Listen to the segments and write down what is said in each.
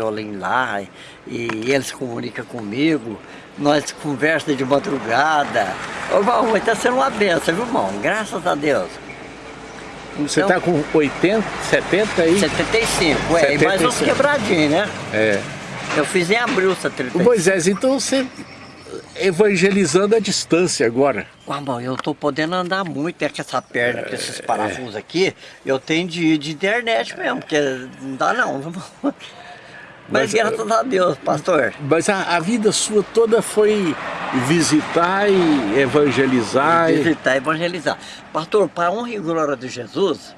violino lá e eles comunicam comigo, nós conversamos de madrugada. Ô, irmão, está sendo uma benção, viu, irmão? Graças a Deus. Então, Você está com 80, 70 aí? 75, é, 75. e mais uns quebradinhos, né? É. Eu fiz em abril 75. Moisés, então você evangelizando à distância agora. Ah, bom, eu tô podendo andar muito, é com essa perna, com esses é. parafusos é. aqui, eu tenho de de internet mesmo, porque não dá não. Mas, mas graças a Deus, pastor. Mas a, a, vida sua toda foi visitar e evangelizar. Visitar e evangelizar. Pastor, para honra e glória de Jesus,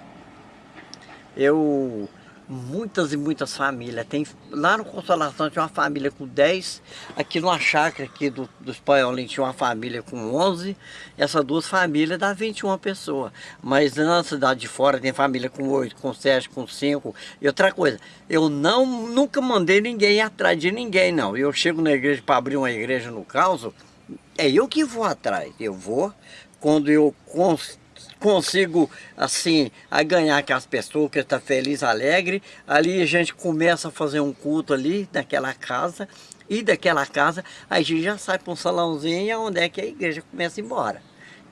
eu muitas e muitas famílias. Tem, lá no Consolação tinha uma família com 10, aqui numa chácara aqui do, do Espanholim tinha uma família com 11, essas duas famílias dá 21 pessoas. Mas na cidade de fora tem família com 8, com 7, com 5. E outra coisa, eu não, nunca mandei ninguém atrás de ninguém não. Eu chego na igreja para abrir uma igreja no caos, é eu que vou atrás. Eu vou, quando eu consigo, assim, a ganhar aquelas pessoas que estão felizes, alegres. Ali a gente começa a fazer um culto ali, naquela casa. E daquela casa, a gente já sai para um salãozinho onde é que a igreja começa a ir embora.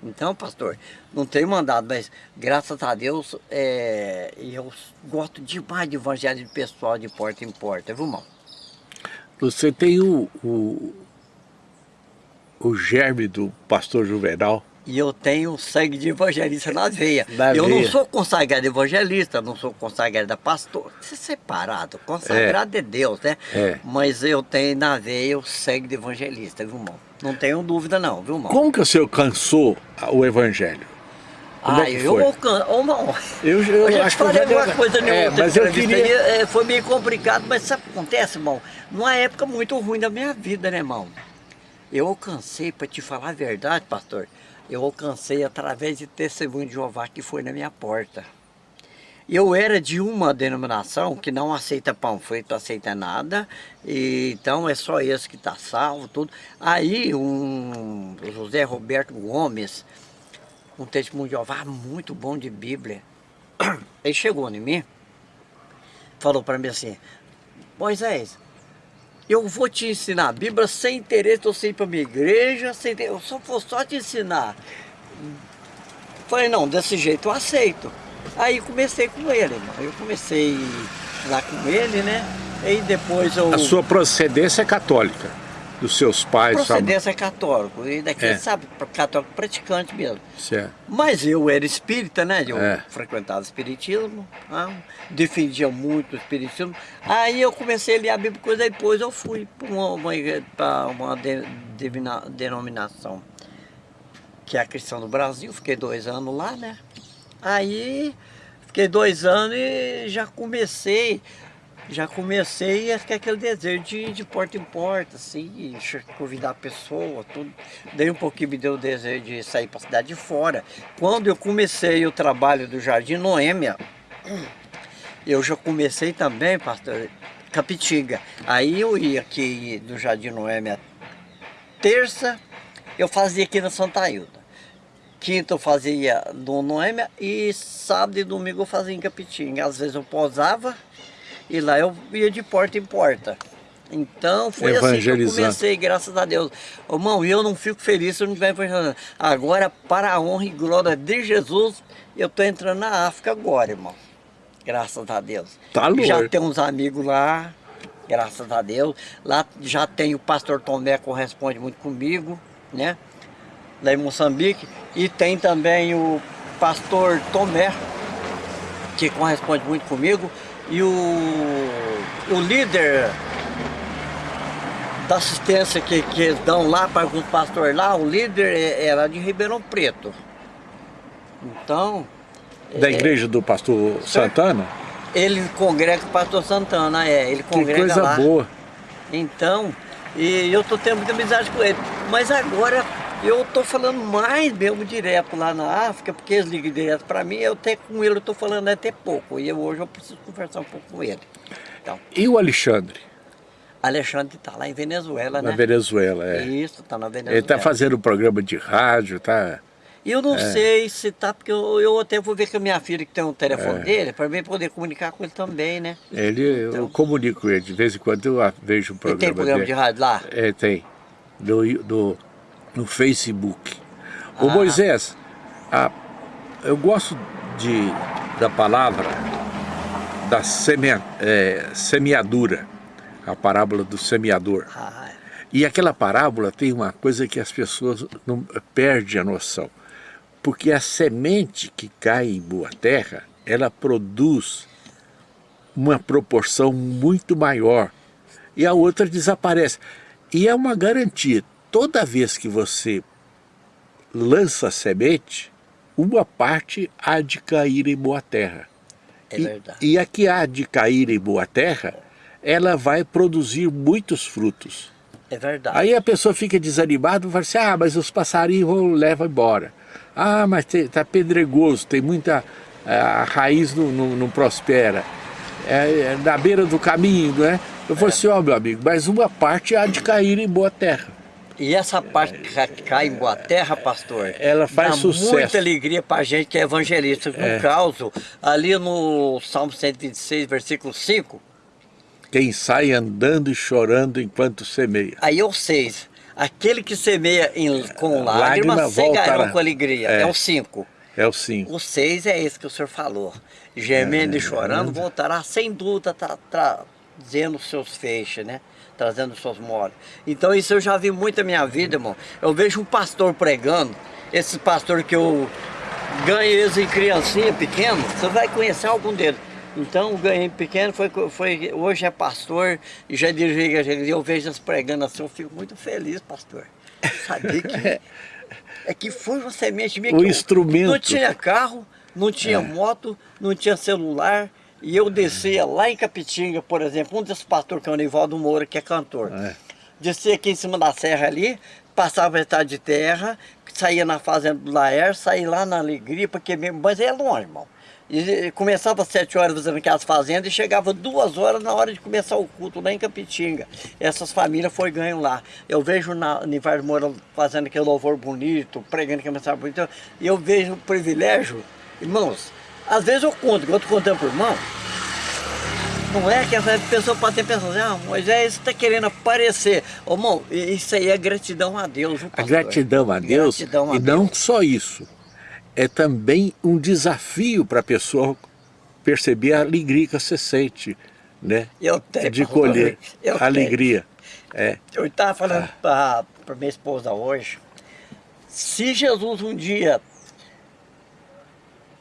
Então, pastor, não tenho mandado, mas graças a Deus, é, eu gosto demais de evangelho pessoal de porta em porta, viu, irmão? Você tem o, o, o germe do pastor Juvenal, e eu tenho sangue de evangelista na veia. Na eu veia. não sou consagrado evangelista, não sou consagrado pastor. Isso é separado, consagrado é, é Deus, né? É. Mas eu tenho na veia o sangue de evangelista, viu, irmão? Não tenho dúvida não, viu, irmão? Como que o senhor alcançou o evangelho? Como ah, é eu alcanço. Ô, irmão, eu, eu, eu já te falei alguma coisa nenhuma é, mas eu queria... é, foi meio complicado, mas sabe o que acontece, irmão? Numa época muito ruim da minha vida, né, irmão? Eu alcancei, para te falar a verdade, pastor, eu alcancei através de testemunho de Jeová que foi na minha porta. Eu era de uma denominação que não aceita panfleto, aceita nada, e, então é só esse que está salvo, tudo. Aí um José Roberto Gomes, um testemunho de Jeová muito bom de Bíblia, ele chegou em mim, falou para mim assim, Moisés, eu vou te ensinar a Bíblia sem interesse, eu sei para minha igreja, sem eu só vou só te ensinar. Falei, não, desse jeito eu aceito. Aí comecei com ele, irmão. Eu comecei lá com ele, né? E depois eu... A sua procedência é católica? Dos seus pais? Procedência sabe? católico, e daqui é. sabe, católico praticante mesmo. Certo. Mas eu era espírita, né? Eu é. frequentava o espiritismo, ah, defendia muito o espiritismo. Aí eu comecei a ler a Bíblia, coisa depois eu fui para uma, uma, uma de, denominação, que é a Cristã do Brasil, fiquei dois anos lá, né? Aí fiquei dois anos e já comecei já comecei a ficar aquele desejo de, de porta em porta, assim, convidar a pessoa, tudo. Daí um pouquinho me deu o desejo de sair para a cidade de fora. Quando eu comecei o trabalho do Jardim Noêmia, eu já comecei também, pastor, Capitiga. Aí eu ia aqui do Jardim Noêmia terça, eu fazia aqui na Santa Hilda. Quinta eu fazia no Noêmia e sábado e domingo eu fazia em Capitinga. Às vezes eu posava e lá eu ia de porta em porta. Então foi assim que eu comecei, graças a Deus. Irmão, eu não fico feliz se eu não estiver evangelizando. Agora, para a honra e glória de Jesus, eu estou entrando na África agora, irmão. Graças a Deus. Tá louco. Já tem uns amigos lá, graças a Deus. Lá já tem o pastor Tomé que corresponde muito comigo, né? Lá em Moçambique. E tem também o pastor Tomé, que corresponde muito comigo. E o, o líder da assistência que, que eles dão lá para o pastor lá, o líder é, era de Ribeirão Preto. Então... Da é, igreja do pastor Santana? Ele congrega o pastor Santana, é. Ele congrega que coisa lá. boa. Então, e eu estou tendo muita amizade com ele. Mas agora eu estou falando mais mesmo direto lá na África, porque eles ligam direto para mim, eu até com ele estou falando até pouco, e eu, hoje eu preciso conversar um pouco com ele. Então, e o Alexandre? Alexandre está lá em Venezuela, na né? Venezuela, é. Isso, está na Venezuela. Ele está fazendo um programa de rádio, tá? E eu não é. sei se tá, porque eu, eu, até vou ver com a minha filha que tem um telefone é. dele, para mim poder comunicar com ele também, né? Ele, então, eu comunico com ele, de vez em quando eu vejo um programa tem programa dele. de rádio lá? É, tem. No, no, no Facebook. Ah. Ô Moisés, a, eu gosto de, da palavra da semea, é, semeadura, a parábola do semeador. Ah. E aquela parábola tem uma coisa que as pessoas não perdem a noção. Porque a semente que cai em boa terra, ela produz uma proporção muito maior. E a outra desaparece. E é uma garantia. Toda vez que você lança semente, uma parte há de cair em boa terra. É verdade. E, e a que há de cair em boa terra, ela vai produzir muitos frutos. É verdade. Aí a pessoa fica desanimada e fala assim, ah, mas os passarinhos vão levar embora. Ah, mas está pedregoso, tem muita... A raiz não, não, não prospera. É, é, na beira do caminho, né? Eu falei é. assim, ó oh, meu amigo, mas uma parte há de cair em boa terra. E essa parte que cai em boa terra, pastor, ela faz dá sucesso. muita alegria para a gente que é evangelista. No é. caso, ali no Salmo 126, versículo 5, quem sai andando e chorando enquanto semeia. Aí é o 6. Aquele que semeia em, com lágrimas, Lágrima cegarão com alegria. É, é o 5. É o 5. O 6 é esse que o senhor falou. Gemendo é, e chorando, voltará sem dúvida tra, trazendo os seus feixes, né? Trazendo seus moles. Então isso eu já vi muito na minha vida, irmão. Eu vejo um pastor pregando, esse pastor que eu ganho eles em criancinha pequeno, você vai conhecer algum deles. Então, o ganhei pequeno foi, foi, hoje é pastor e já dirige a igreja. Eu vejo as pregando assim, eu fico muito feliz, pastor. Sabia que, é que foi uma semente minha o instrumento. não tinha carro, não tinha é. moto, não tinha celular. E eu descia lá em Capitinga, por exemplo, um desses pastores que é o Nivaldo Moura, que é cantor. É. Descia aqui em cima da serra ali, passava a estrada de terra, saía na fazenda do Laer, saía lá na Alegria, porque mesmo, mas é longe, irmão. E começava às sete horas fazendo aquelas fazendas e chegava duas horas na hora de começar o culto lá em Capitinga. Essas famílias foram ganhando lá. Eu vejo na Nivar Moura fazendo aquele louvor bonito, pregando aquela mensagem bonita, e eu vejo o privilégio, irmãos, às vezes eu conto, que eu contando para o irmão, não é que a pessoa pode ter pensado assim, ah, Moisés está querendo aparecer. Ô, irmão, isso aí é gratidão a Deus. A gratidão a Deus, gratidão a e Deus. não só isso é também um desafio para a pessoa perceber a alegria que você sente, né? Eu tenho, de colher eu alegria. É. Eu estava falando ah. para minha esposa hoje, se Jesus um dia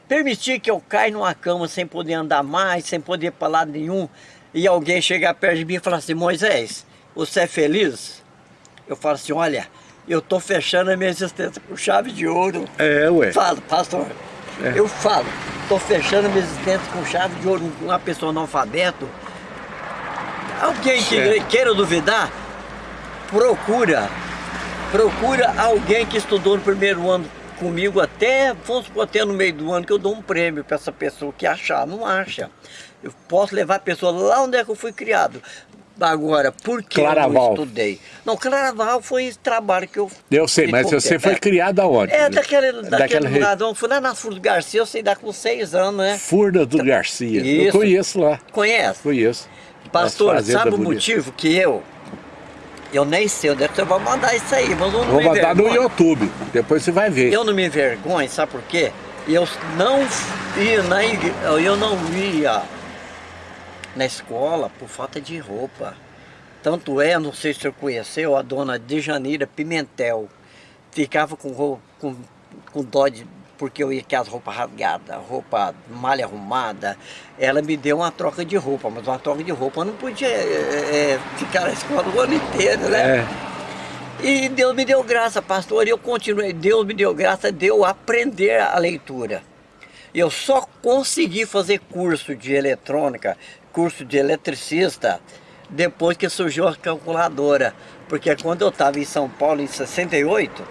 permitir que eu caia numa cama sem poder andar mais, sem poder ir para lado nenhum, e alguém chegar perto de mim e falar assim, Moisés, você é feliz? Eu falo assim, olha, eu estou fechando a minha existência com chave de ouro. É, ué. Falo, pastor, é. eu falo, estou fechando a minha existência com chave de ouro, uma pessoa analfabeto. Alguém que queira duvidar, procura, procura alguém que estudou no primeiro ano comigo até, vamos supor, até no meio do ano que eu dou um prêmio para essa pessoa que achar, não acha. Eu posso levar a pessoa lá onde é que eu fui criado. Agora, por que Claraval. eu não estudei? Não, Claraval foi trabalho que eu... Eu sei, mas você foi é, criado aonde? É, daquele, daquele Daquela lugar, re... fui lá na Furna do Garcia, eu sei dar com seis anos, né? Furna do Garcia, Isso. eu conheço lá. Conhece? Conheço. Pastor, sabe o motivo que eu... Eu nem sei onde é que você vai mandar isso aí, mas eu não Vou mandar no YouTube, depois você vai ver. Eu não me envergonho, sabe por quê? Eu não ia na igreja, eu não ia na escola por falta de roupa. Tanto é, não sei se você conheceu, a dona Dejaneira Pimentel. Ficava com, com, com dó de, porque eu ia com as roupas rasgadas, roupa mal arrumada. Ela me deu uma troca de roupa, mas uma troca de roupa eu não podia é, ficar na escola o ano inteiro, né? É. E Deus me deu graça, pastor, e eu continuei. Deus me deu graça de eu aprender a leitura. Eu só consegui fazer curso de eletrônica, curso de eletricista, depois que surgiu a calculadora. Porque quando eu estava em São Paulo em 68,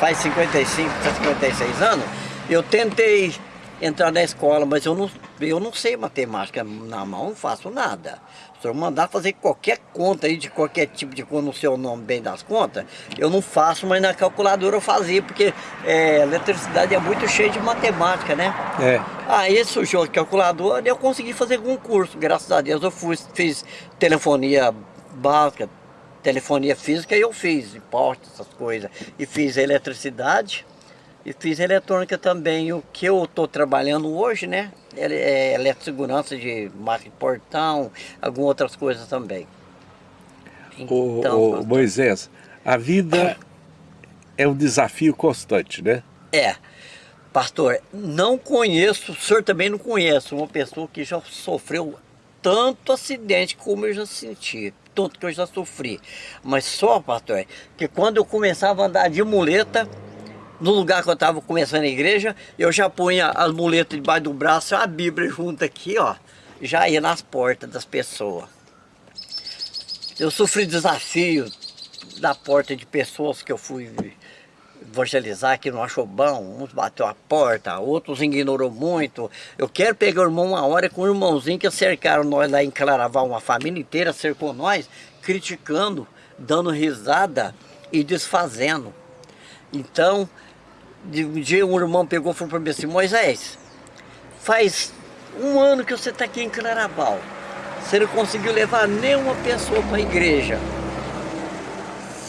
faz 55, 56 anos, eu tentei entrar na escola, mas eu não Eu não sei matemática na mão, não faço nada. Se eu mandar fazer qualquer conta aí, de qualquer tipo de conta, não sei o nome bem das contas, eu não faço, mas na calculadora eu fazia, porque é, eletricidade é muito cheia de matemática, né? É. Aí surgiu a calculadora e eu consegui fazer algum curso, graças a Deus. Eu fui, fiz telefonia básica, telefonia física e eu fiz, impostos, essas coisas. E fiz eletricidade e fiz eletrônica também. O que eu estou trabalhando hoje, né? É, é segurança de máquina de portão, algumas outras coisas também. Então, o, o Moisés, a vida é um desafio constante, né? É. Pastor, não conheço, o senhor também não conhece uma pessoa que já sofreu tanto acidente como eu já senti, tanto que eu já sofri. Mas só, pastor, que quando eu começava a andar de muleta, no lugar que eu estava começando a igreja, eu já punha as muletas debaixo do braço, a Bíblia junto aqui, ó, já ia nas portas das pessoas. Eu sofri desafio da porta de pessoas que eu fui evangelizar que não achou bom, uns bateu a porta, outros ignorou muito. Eu quero pegar o irmão uma hora com um irmãozinho que cercaram nós lá em Claraval, uma família inteira cercou nós, criticando, dando risada e desfazendo. Então, de um dia um irmão pegou e falou para mim assim, Moisés, faz um ano que você está aqui em Claraval, você não conseguiu levar nenhuma pessoa para a igreja.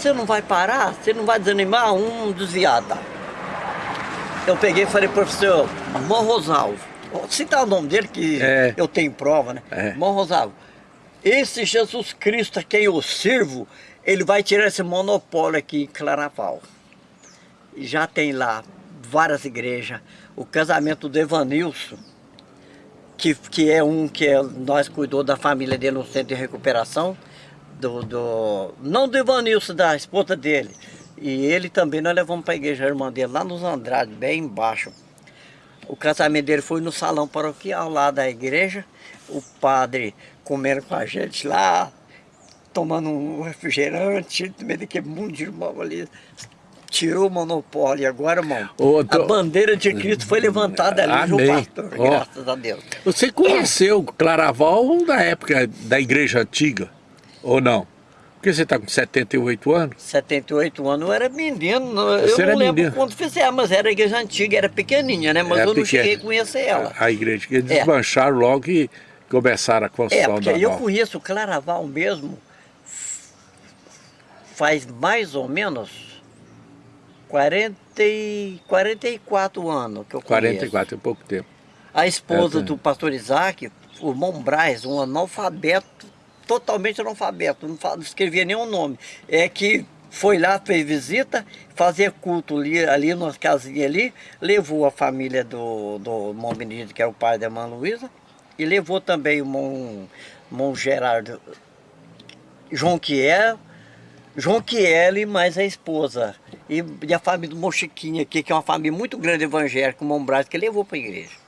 Você não vai parar? Você não vai desanimar? Um desviado. Tá? Eu peguei e falei, professor, Morrosalvo, vou citar o nome dele que é. eu tenho prova, né? É. Morrosalvo, esse Jesus Cristo a quem eu sirvo, ele vai tirar esse monopólio aqui em Claraval já tem lá várias igrejas. O casamento do Evanilson, que, que é um que é, nós cuidou da família dele no centro de recuperação, do, do, não do Evanilson, da esposa dele. E ele também nós levamos para a igreja a irmã dele, lá nos Andrade, bem embaixo. O casamento dele foi no salão paroquial lá da igreja, o padre comendo com a gente lá, tomando um refrigerante, no meio daquele mundo de irmão ali, tirou o monopólio. Agora, irmão, tô... a bandeira de Cristo foi levantada ali, Amém. João Pastor, oh. graças a Deus. Você conheceu Claraval da época da igreja antiga, ou não? Porque você está com 78 anos? 78 anos, eu era menino, você eu não lembro menino. quando fizemos, mas era a igreja antiga, era pequenininha, né? Mas era eu não cheguei a conhecer ela. A, a igreja, que eles é. desmancharam logo e começaram a construção é, porque da eu nova. conheço Claraval mesmo faz mais ou menos 40 e 44 anos que eu conheço. 44, é pouco tempo. A esposa é, do pastor Isaac, o irmão Braz, um analfabeto, totalmente analfabeto, não, não escrevia nenhum nome. É que foi lá, fez visita, fazia culto ali, ali nas casinhas ali, levou a família do, do irmão Benedito, que é o pai da irmã Luísa, e levou também o irmão, irmão Gerardo, João Quiel, João Chiele, mais a esposa. E, a família do Mochiquinha aqui, que é uma família muito grande evangélica, o Mombrás, que levou para a igreja.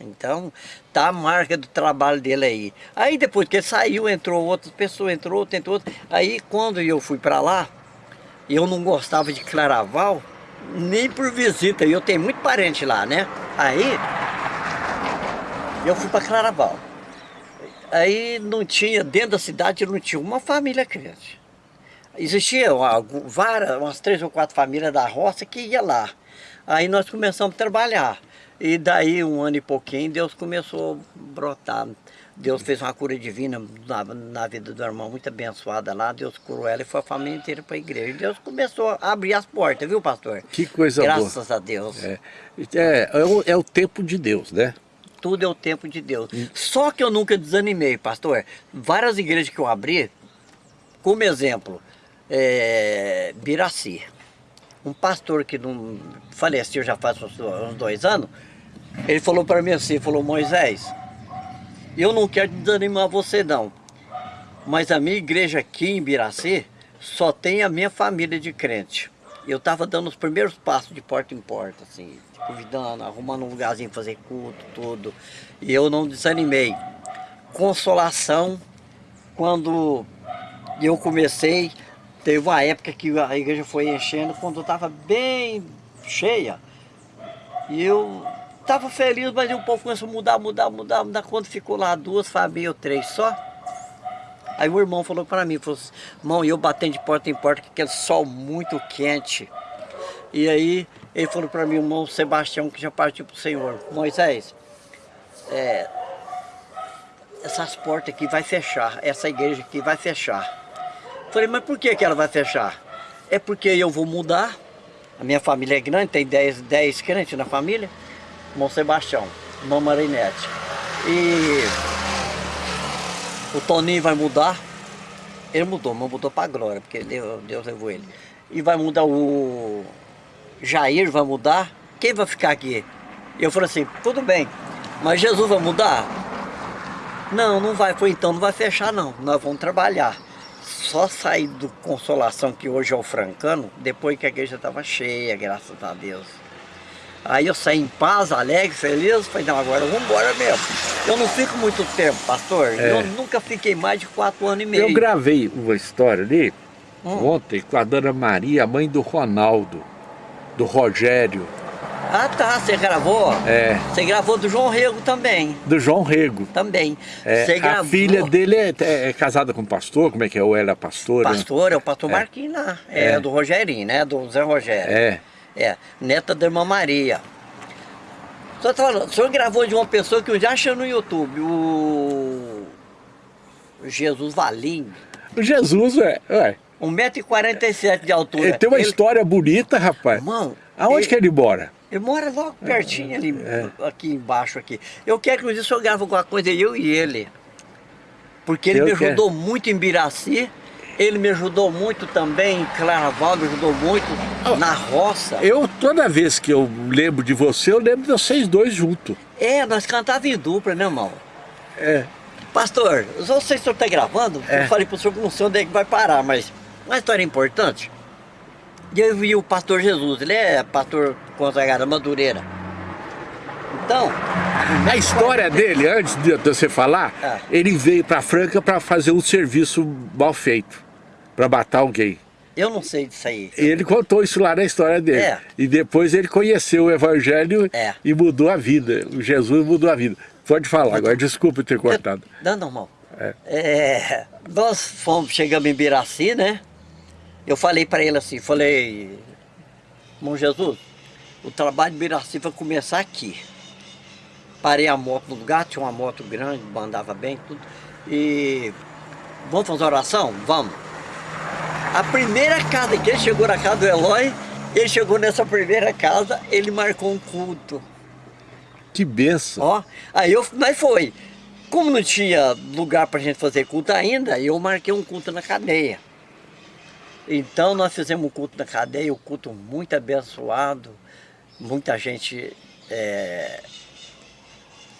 Então, tá a marca do trabalho dele aí. Aí depois que ele saiu, entrou outras pessoas, entrou outra, entrou outra. Aí quando eu fui para lá, eu não gostava de Claraval, nem por visita, eu tenho muito parente lá, né? Aí, eu fui para Claraval. Aí não tinha, dentro da cidade não tinha uma família crente. Existia várias, umas três ou quatro famílias da roça que ia lá. Aí nós começamos a trabalhar. E daí, um ano e pouquinho, Deus começou a brotar. Deus fez uma cura divina na, na vida do irmão, muito abençoada lá. Deus curou ela e foi a família inteira para a igreja. E Deus começou a abrir as portas, viu, pastor? Que coisa Graças boa. Graças a Deus. É, é, é, o, é o tempo de Deus, né? Tudo é o tempo de Deus. Hum. Só que eu nunca desanimei, pastor. Várias igrejas que eu abri, como exemplo, é, Biraci. Um pastor que não faleceu já faz uns dois anos, ele falou para mim assim, falou, Moisés, eu não quero desanimar você não, mas a minha igreja aqui em Biraci só tem a minha família de crente. Eu estava dando os primeiros passos de porta em porta, assim, convidando, arrumando um lugarzinho fazer culto, tudo. E eu não desanimei. Consolação, quando eu comecei Teve uma época que a igreja foi enchendo quando estava bem cheia. E eu tava feliz, mas o povo começou a mudar, mudar, mudar, mudar. Quando ficou lá duas famílias ou três só, aí o irmão falou para mim, falou assim, irmão, eu batendo de porta em porta, com aquele sol muito quente. E aí ele falou para mim, irmão Sebastião, que já partiu para o Senhor, Moisés, é, essas portas aqui vai fechar, essa igreja aqui vai fechar. Falei, mas por que, que ela vai fechar? É porque eu vou mudar, a minha família é grande, tem 10, 10 crentes na família, irmão Sebastião, irmão Marinete. E o Toninho vai mudar, ele mudou, mas mudou para glória, porque Deus, Deus levou ele. E vai mudar o Jair, vai mudar, quem vai ficar aqui? Eu falei assim, tudo bem, mas Jesus vai mudar? Não, não vai, foi então, não vai fechar não, nós vamos trabalhar só saí do Consolação, que hoje é o Francano, depois que a igreja estava cheia, graças a Deus. Aí eu saí em paz, alegre, feliz, falei, não, agora vamos embora mesmo. Eu não fico muito tempo, pastor, é. eu nunca fiquei mais de quatro anos e meio. Eu gravei uma história ali, hum. ontem, com a Dona Maria, mãe do Ronaldo, do Rogério. Ah tá, você gravou? É. Você gravou do João Rego também. Do João Rego. Também. É, você gravou... A filha dele é, é, é, casada com pastor, como é que é? Ou ela é pastora? Pastor, é o pastor é. Marquinhos lá. É, é, do Rogerinho, né? Do Zé Rogério. É. É, neta da irmã Maria. Só falando, o senhor gravou de uma pessoa que eu já achei no YouTube, o Jesus Valim. O Jesus, é. é. 1,47m de altura. Ele tem uma ele... história bonita, rapaz. Irmão, Aonde ele... que ele mora? Ele mora logo pertinho ali, é. aqui embaixo aqui. Eu quero que o senhor grave alguma coisa, eu e ele. Porque ele eu me ajudou quero. muito em Biraci, ele me ajudou muito também em Claraval, me ajudou muito oh, na roça. Eu, toda vez que eu lembro de você, eu lembro de vocês dois juntos. É, nós cantávamos em dupla, né, irmão? É. Pastor, não sei se o senhor está gravando, é. eu falei para o senhor que não sei onde é que vai parar, mas uma história importante. E eu vi o pastor Jesus, ele é pastor consagrado Madureira. Então... A história dele, antes de você falar, é. ele veio para Franca para fazer um serviço mal feito, para matar alguém. Eu não sei disso aí. Ele contou isso lá na história dele. É. E depois ele conheceu o Evangelho é. e mudou a vida. O Jesus mudou a vida. Pode falar, agora desculpa ter cortado. Não, normal. É. é. nós fomos, chegamos em Biraci, né? Eu falei para ele assim, falei, irmão Jesus, o trabalho de Biraci vai começar aqui. Parei a moto no lugar, tinha uma moto grande, andava bem, tudo. E vamos fazer oração? Vamos. A primeira casa que ele chegou na casa do Eloy, ele chegou nessa primeira casa, ele marcou um culto. Que benção. Ó, aí eu, mas foi. Como não tinha lugar para gente fazer culto ainda, eu marquei um culto na cadeia. Então nós fizemos um culto na cadeia, um culto muito abençoado, muita gente é,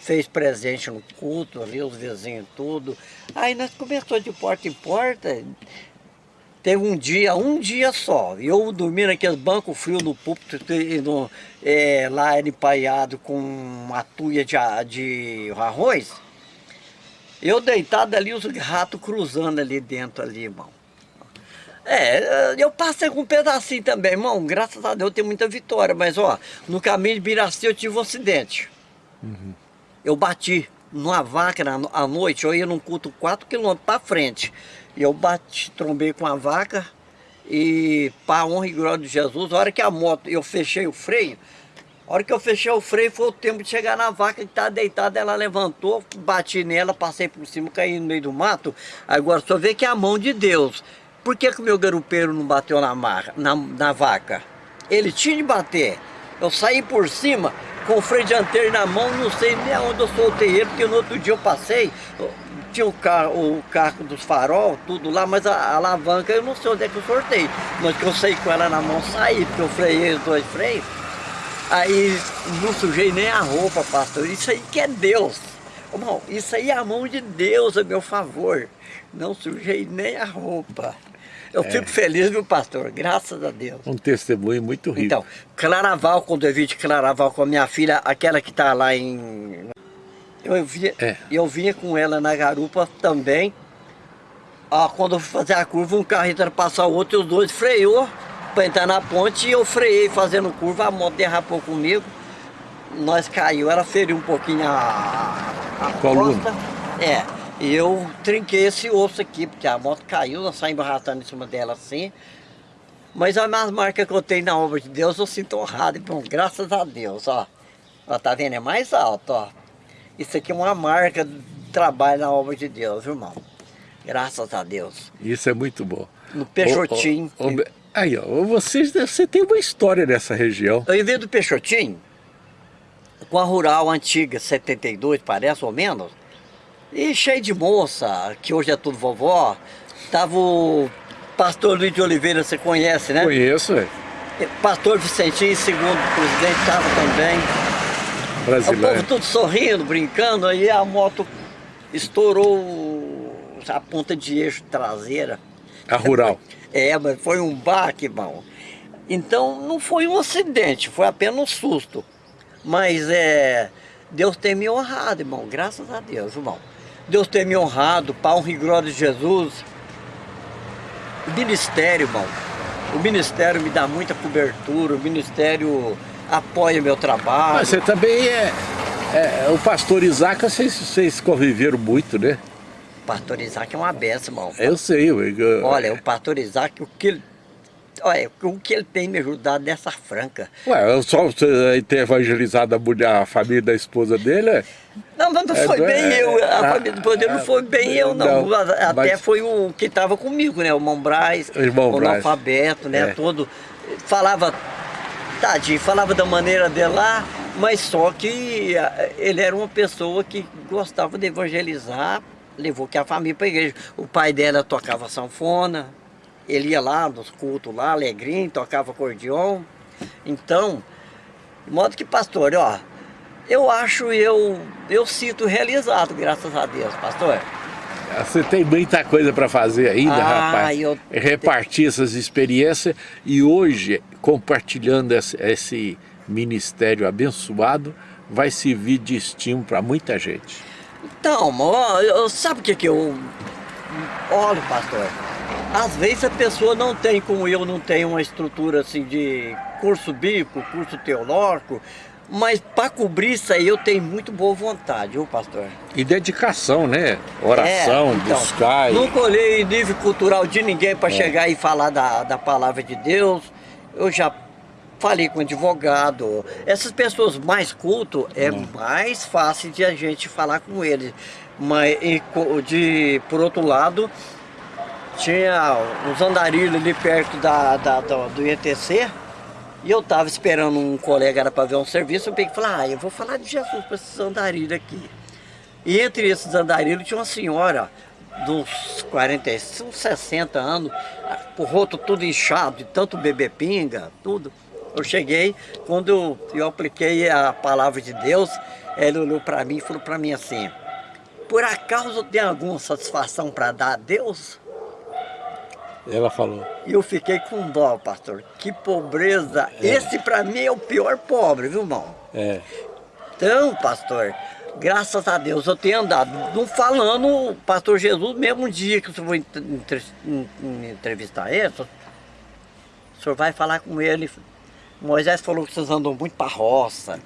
fez presente no culto ali, os vizinhos tudo. Aí nós começamos de porta em porta, teve um dia, um dia só, eu dormi naqueles bancos frios no púlpito, no, é, lá era empaiado com uma tuia de, de arroz, eu deitado ali, os ratos cruzando ali dentro ali, irmão. É, eu passei com um pedacinho também, irmão. Graças a Deus eu tenho muita vitória. Mas, ó, no caminho de Biraci eu tive um acidente. Uhum. Eu bati numa vaca na, à noite, eu ia num culto 4 quilômetros para frente. E eu bati, trombei com a vaca e, para honra e glória de Jesus, a hora que a moto, eu fechei o freio, a hora que eu fechei o freio foi o tempo de chegar na vaca que estava deitada, ela levantou, bati nela, passei por cima, caí no meio do mato. Agora só vê que é a mão de Deus. Por que, que o meu garupeiro não bateu na, na, na vaca? Ele tinha de bater. Eu saí por cima com o freio dianteiro na mão, não sei nem aonde eu soltei ele, porque no outro dia eu passei, tinha o carro, o carro dos farol, tudo lá, mas a, a alavanca eu não sei onde é que eu sortei. Mas que eu saí com ela na mão, saí, porque eu freiei os dois freios. Aí não sujei nem a roupa, pastor. Isso aí que é Deus. Irmão, isso aí é a mão de Deus a meu favor. Não sujei nem a roupa. Eu é. fico feliz, viu, pastor? Graças a Deus. Um testemunho muito rico. Então, Claraval, quando eu vim de Claraval com a minha filha, aquela que está lá em... Eu vinha, é. eu vinha com ela na garupa também. Ah, quando eu fui fazer a curva, um carro tentando passar o outro e os dois freou para entrar na ponte e eu freiei fazendo curva, a moto derrapou comigo. nós caiu, ela feriu um pouquinho a, a Coluna. costa. É, e eu trinquei esse osso aqui, porque a moto caiu, nós saímos arrastando em cima dela assim. Mas as minhas marcas que eu tenho na obra de Deus, eu sinto honrado, bom, graças a Deus, ó. Ó, tá vendo? É mais alto, ó. Isso aqui é uma marca de trabalho na obra de Deus, irmão. Graças a Deus. Isso é muito bom. No Peixotinho. Ô, ô, ô, aí, ó, você, você tem uma história nessa região. Eu vim do Peixotinho, com a rural antiga, 72, parece, ou menos, e cheio de moça, que hoje é tudo vovó. Tava o pastor Luiz de Oliveira, você conhece, né? Conheço, é. Pastor Vicentinho, segundo presidente, estava também. Brasileiro. O povo tudo sorrindo, brincando, aí a moto estourou a ponta de eixo traseira. A rural. É, mas foi um baque, irmão. Então não foi um acidente, foi apenas um susto. Mas é, Deus tem me honrado, irmão, graças a Deus, irmão. Deus tem me honrado, pau e glória de Jesus. O ministério, irmão, o ministério me dá muita cobertura, o ministério apoia meu trabalho. Mas você também é, é o pastor Isaac, vocês, vocês conviveram muito, né? O pastor Isaac é uma benção, irmão. Eu sei. Eu, eu, Olha, o pastor Isaac, o que ele Olha, o que ele tem me ajudado nessa franca. Ué, só você ter evangelizado a, mulher, a família da esposa dele? é- Não, mas não É, foi é, bem eu, a é, família do poder não foi bem eu, não. não, Até mas- foi o que estava comigo, né? O irmão Braz, O irmão o analfabeto, né? É. Todo. Falava, tadinho, falava da maneira dele lá, mas só que ah, ele era uma pessoa que gostava de evangelizar, levou que a família para a igreja. O pai dela tocava sanfona, ele ia lá nos cultos lá, alegrinho, tocava acordeon. Então, de modo que, pastor, ó, eu acho, eu, eu sinto realizado, graças a Deus, pastor. Você tem muita coisa para fazer ainda, Ah, rapaz. eu- Repartir essas experiências e hoje, compartilhando esse, ministério abençoado, vai servir de estímulo para muita gente. Então, eu- sabe o que que eu... Olha, pastor, às vezes a pessoa não tem, como eu, não tem uma estrutura assim de curso bíblico, curso teológico, mas para cobrir isso aí eu tenho muito boa vontade, viu, pastor? E dedicação, né? Oração, É, então, buscar. e- Nunca olhei nível cultural de ninguém para chegar e falar da, da palavra de Deus. Eu já falei com advogado. Essas pessoas mais culto é mais fácil de a gente falar com eles. Mas de, por outro lado, tinha uns andarilhos ali perto da, da- do, do IETC. E eu tava esperando um colega era para ver um serviço, eu peguei e falei, ah, eu vou falar de Jesus para esses andarilhos aqui. E entre esses andarilhos tinha uma senhora uns 45, uns 60 anos, o rosto todo inchado, de tanto beber pinga, tudo. Eu cheguei, quando eu, eu apliquei a palavra de Deus, ela olhou para mim e falou para mim assim, por acaso tem alguma satisfação para dar a Deus? Ela falou. E eu fiquei com dó, pastor. Que pobreza. Esse para mim é o pior pobre, viu, irmão? É. Então, pastor, graças a Deus eu tenho andado. Não falando, o pastor Jesus, mesmo um dia que o senhor for entre- entre- en- entrevistar ele, o senhor vai falar com ele. Moisés falou que vocês andam muito para roça.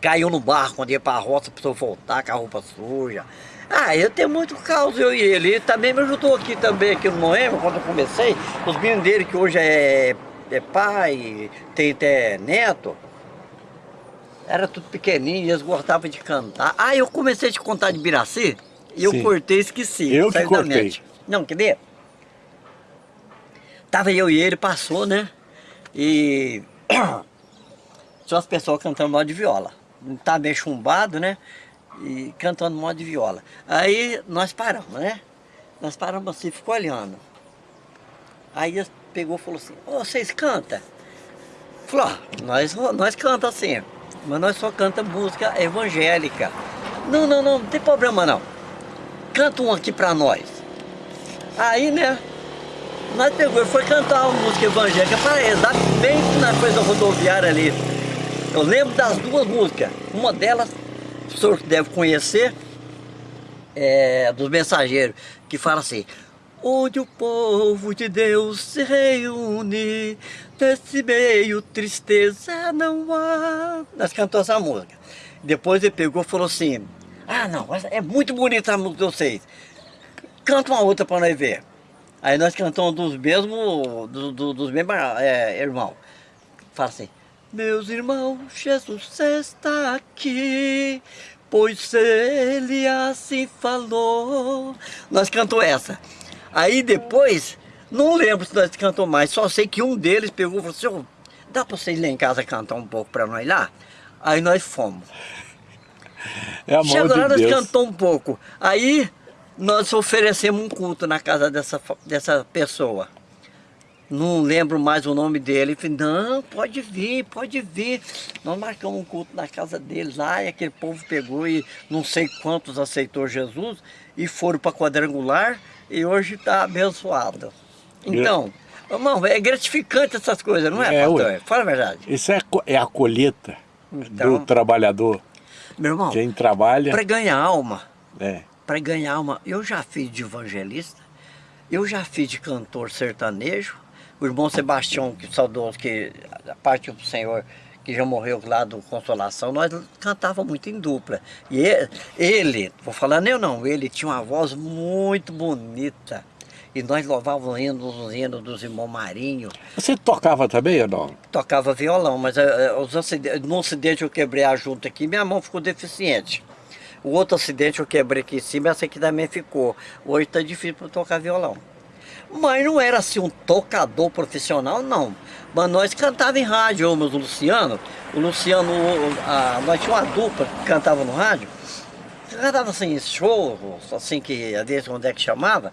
Caiu no barco quando ia para roça, precisou voltar com a roupa suja. Ah, eu tenho muito caos, eu e ele. Ele também me ajudou aqui também, aqui no Moema, quando eu comecei. Os meninos dele, que hoje é, é pai, tem até neto. Era tudo pequenininho, eles gostavam de cantar. Ah, eu comecei a te contar de Biraci, e eu Sim. cortei e esqueci. Eu que cortei. Não, quer ver? Tava eu e ele, passou, né? E tinha umas pessoas cantando modo de viola. Tá meio chumbado, né? E cantando modo de viola. Aí nós paramos, né? Nós paramos assim, ficou olhando. Aí ele pegou e falou assim, ô, vocês cantam? Falou, ó, nós, nós canta assim, mas nós só canta música evangélica. Não, não, não, não tem problema não. Canta um aqui pra nós. Aí, né, nós pegou e foi cantar uma música evangélica para eles, bem na coisa rodoviária ali. Eu lembro das duas músicas. Uma delas, o senhor deve conhecer, é dos mensageiros, que fala assim, onde o povo de Deus se reúne, nesse meio tristeza não há. Nós cantamos essa música. Depois ele pegou e falou assim, ah não, é muito bonita a música de vocês, canta uma outra para nós ver. Aí nós cantamos dos mesmos, do, do, dos mesmos é, irmãos. Fala assim, meus irmãos, Jesus está aqui, pois ele assim falou. Nós cantamos essa. Aí depois, não lembro se nós cantamos mais, só sei que um deles pegou e falou assim, dá para vocês lá em casa cantar um pouco para nós lá? Aí nós fomos. É amor Chegou lá, de nós Deus. cantamos um pouco. Aí nós oferecemos um culto na casa dessa, dessa pessoa. Não lembro mais o nome dele. Falei, não, pode vir, pode vir. Nós marcamos um culto na casa dele lá e aquele povo pegou e não sei quantos aceitou Jesus e foram para quadrangular e hoje está abençoado. Então, irmão, é gratificante essas coisas, não é, É, pastor? Fala a verdade. Isso é, é a colheita Então- do trabalhador. Meu irmão, Quem trabalha, para ganhar alma, é, para ganhar alma, eu já fiz de evangelista, eu já fiz de cantor sertanejo, o irmão Sebastião, que saudoso, que a parte do Senhor, que já morreu lá do Consolação, nós cantava muito em dupla. E ele, vou falar eu não, ele tinha uma voz muito bonita. E nós louvávamos hinos, os hinos dos irmãos Marinho, Você tocava também ou não? tocava violão, mas eh, eh, os acidentes, num acidente eu quebrei a junta aqui, minha mão ficou deficiente. O outro acidente eu quebrei aqui em cima, essa aqui também ficou. Hoje está difícil para tocar violão. Mas não era assim um tocador profissional, não. Mas nós cantava em rádio, eu, o Luciano. O Luciano, a, nós tinha uma dupla que cantava no rádio. Cantava assim, em shows, assim que às vezes onde é que chamava.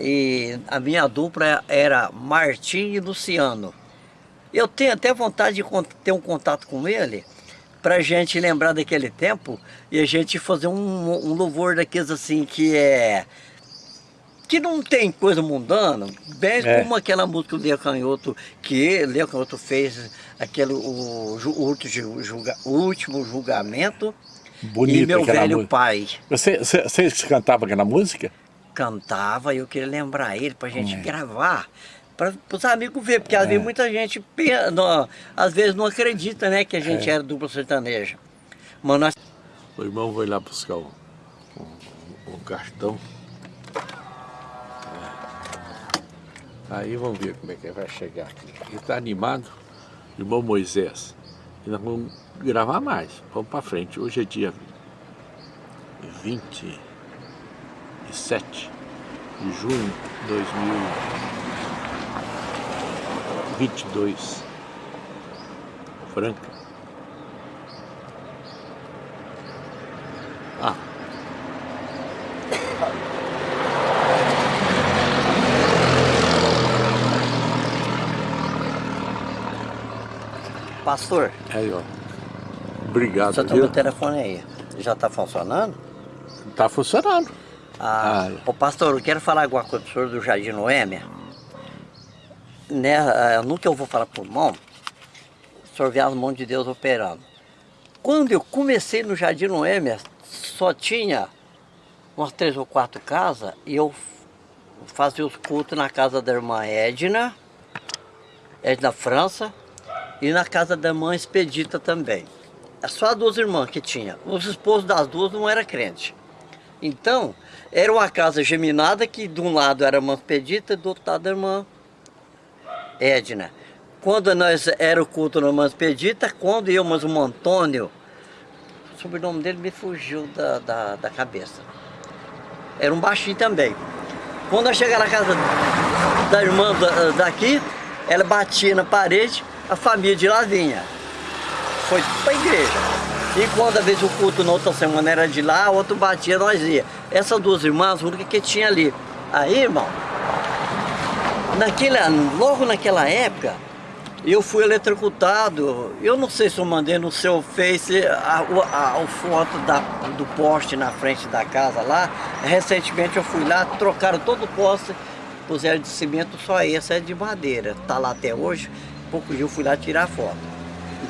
E a minha dupla era Martim e Luciano. Eu tenho até vontade de ter um contato com ele, pra gente lembrar daquele tempo e a gente fazer um, um louvor daqueles assim que é. Que não tem coisa mundana, bem É. como aquela música do Leo Canhoto, que Leo Canhoto fez aquele, o, o julga- o último julgamento e Bonita meu velho música. pai. Você, você, você cantava aquela música? cantava e eu queria lembrar ele pra gente É. gravar, para os amigos ver, porque às vezes muita gente, não, às vezes não acredita, né, que a gente É. era dupla sertaneja. Mas nós O irmão foi lá buscar o, o, o cartão. Aí vamos ver como é que vai chegar aqui. Ele está animado, irmão Moisés. E nós vamos gravar mais. Vamos para frente. Hoje é dia 27 de junho de 2022. Franca. Pastor, aí ó. Obrigado, você tá viu? meu telefone aí. Já tá funcionando? Tá funcionando. Ah, Ah. Ô pastor, eu quero falar alguma coisa pro senhor do Jardim Noêmia. Né, no que eu vou falar pro irmão, o senhor vê as mãos de Deus operando. Quando eu comecei no Jardim Noêmia, só tinha umas três ou quatro casas e eu fazia os cultos na casa da irmã Edna, Edna França, e na casa da irmã Expedita também. É só as duas irmãs que tinha. Os esposos das duas não eram crentes. Então, era uma casa geminada que de um lado era a irmã Expedita e do outro lado a irmã Edna. Quando nós era o culto na irmã Expedita, quando eu, mas o Antônio, o sobrenome dele me fugiu da, da, da cabeça. Era um baixinho também. Quando nós chegamos na casa da irmã da- daqui, ela batia na parede, a família de lá vinha. Foi para a igreja. E quando às vezes o culto na outra semana era de lá, outro batia, nós ia. Essas duas irmãs, a única que tinha ali. Aí, irmão, naquele, logo naquela época, eu fui eletrocutado. Eu não sei se eu mandei no seu Face a, o- a, a foto da, do poste na frente da casa lá. Recentemente eu fui lá, trocaram todo o poste, puseram de cimento, só esse é de madeira. Tá lá até hoje. Pouco eu fui lá tirar foto.